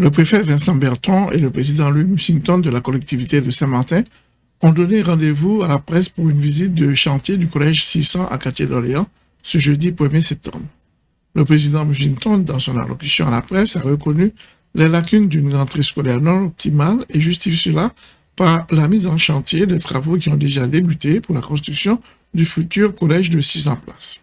Le préfet Vincent Bertrand et le président Louis Mussington de la collectivité de Saint-Martin ont donné rendez-vous à la presse pour une visite de chantier du collège 600 à Quartier d'Orléans ce jeudi 1er septembre. Le président Mussington, dans son allocution à la presse, a reconnu les lacunes d'une rentrée scolaire non optimale et justifie cela par la mise en chantier des travaux qui ont déjà débuté pour la construction du futur collège de 600 places.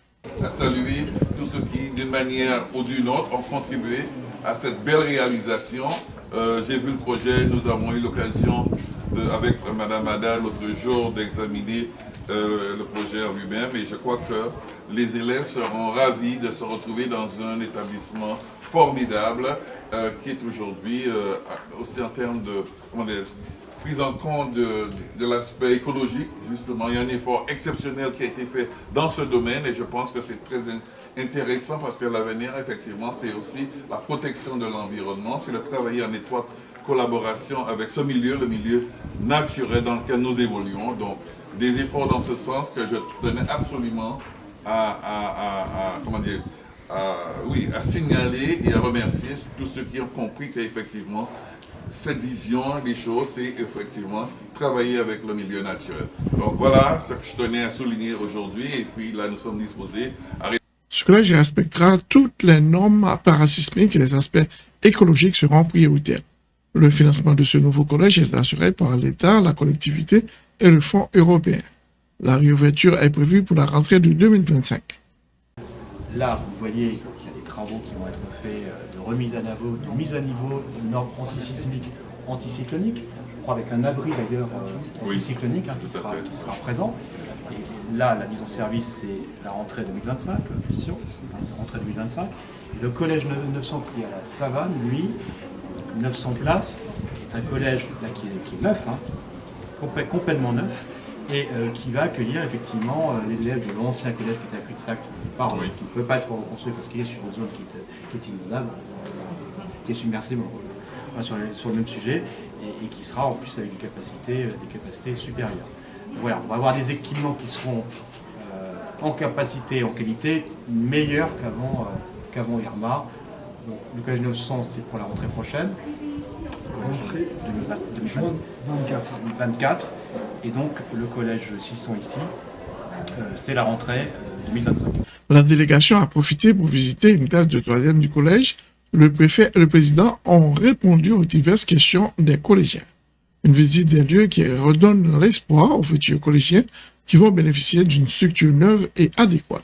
Saluer tous ceux qui, d'une manière ou d'une autre, ont contribué à cette belle réalisation. Euh, j'ai vu le projet, nous avons eu l'occasion, avec Mme Ada l'autre jour, d'examiner euh, le projet lui-même et je crois que les élèves seront ravis de se retrouver dans un établissement formidable euh, qui est aujourd'hui, aussi en termes de prise en compte de, l'aspect écologique, justement. Il y a un effort exceptionnel qui a été fait dans ce domaine et je pense que c'est très intéressant parce que l'avenir, effectivement, c'est aussi la protection de l'environnement, c'est de travailler en étroite collaboration avec ce milieu, le milieu naturel dans lequel nous évoluons. Donc, des efforts dans ce sens que je tenais absolument à, comment dire, oui, à signaler et à remercier tous ceux qui ont compris qu'effectivement, cette vision des choses, c'est effectivement travailler avec le milieu naturel. Donc voilà ce que je tenais à souligner aujourd'hui et puis là nous sommes disposés à... Ce collège respectera toutes les normes parasismiques et les aspects écologiques seront prioritaires. Le financement de ce nouveau collège est assuré par l'État, la collectivité et le Fonds européen. La réouverture est prévue pour la rentrée de 2025. Là, vous voyez qu'il y a des travaux qui vont être faits euh, de remise à niveau, de mise à niveau de normes antisismiques, anticycloniques, je crois avec un abri d'ailleurs euh, anticyclonique hein, qui, sera, qui, sera, présent. Et là, la mise en service, c'est la rentrée 2025, la rentrée 2025. le collège 900 qui est à la Savane, lui, 900 places, est un collège qui, est, neuf, hein, complètement neuf, et euh, qui va accueillir effectivement euh, les élèves de l'ancien collège qui était à Cul-de-Sac, qui ne peut pas être reconstruit parce qu'il est sur une zone qui est, qui inondable, qui est submersible sur, le, même sujet, et, qui sera en plus avec des capacités, euh, des capacités supérieures. Voilà, on va avoir des équipements qui seront en capacité, en qualité, meilleurs qu'avant qu'avant Irma. Le collège 900, c'est pour la rentrée prochaine. Rentrée 2024. 2024. Et donc, le collège 600 ici, euh, c'est la rentrée 2025. Euh, la délégation a profité pour visiter une classe de troisième du collège. Le préfet et le président ont répondu aux diverses questions des collégiens. Une visite des lieux qui redonne l'espoir aux futurs collégiens qui vont bénéficier d'une structure neuve et adéquate.